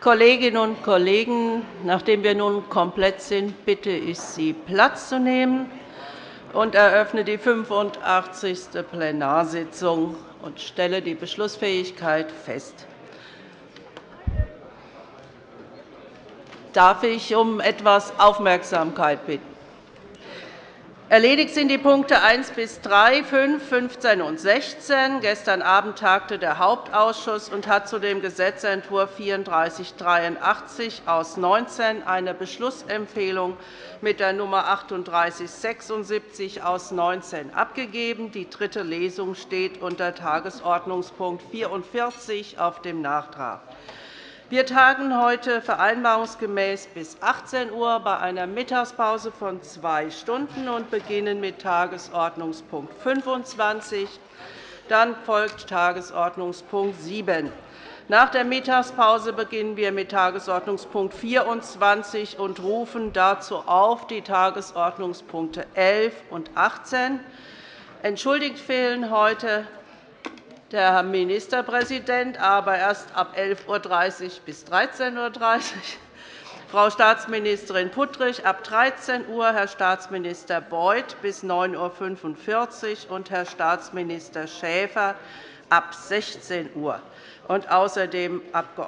Kolleginnen und Kollegen, nachdem wir nun komplett sind, bitte ich Sie, Platz zu nehmen und eröffne die 85. Plenarsitzung und stelle die Beschlussfähigkeit fest. Darf ich um etwas Aufmerksamkeit bitten? Erledigt sind die Punkte 1 bis 3, 5, 15 und 16. Gestern Abend tagte der Hauptausschuss und hat zu dem Gesetzentwurf 3483 aus 19 eine Beschlussempfehlung mit der Nummer 3876 aus 19 abgegeben. Die dritte Lesung steht unter Tagesordnungspunkt 44 auf dem Nachtrag. Wir tagen heute vereinbarungsgemäß bis 18 Uhr bei einer Mittagspause von zwei Stunden und beginnen mit Tagesordnungspunkt 25. Dann folgt Tagesordnungspunkt 7. Nach der Mittagspause beginnen wir mit Tagesordnungspunkt 24 und rufen dazu auf die Tagesordnungspunkte 11 und 18. Entschuldigt fehlen heute der Herr Ministerpräsident, aber erst ab 11.30 Uhr bis 13.30 Uhr, Frau Staatsministerin Puttrich ab 13 Uhr, Herr Staatsminister Beuth bis 9.45 Uhr und Herr Staatsminister Schäfer ab 16 Uhr und außerdem Abg.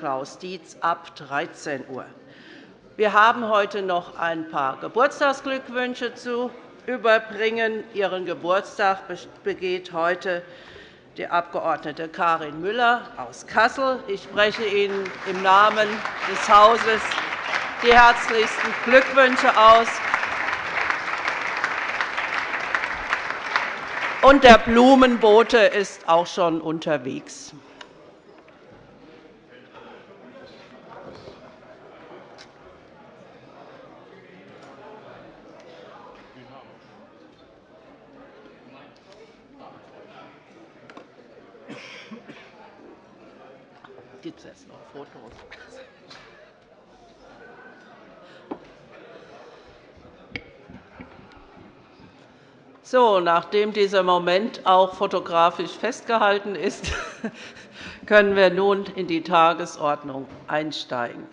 Klaus Dietz ab 13 Uhr. Wir haben heute noch ein paar Geburtstagsglückwünsche zu überbringen. Ihren Geburtstag begeht heute die Abg. Karin Müller aus Kassel. Ich spreche Ihnen im Namen des Hauses die herzlichsten Glückwünsche aus. Und der Blumenbote ist auch schon unterwegs. Gibt es jetzt noch Fotos. So, nachdem dieser Moment auch fotografisch festgehalten ist, können wir nun in die Tagesordnung einsteigen.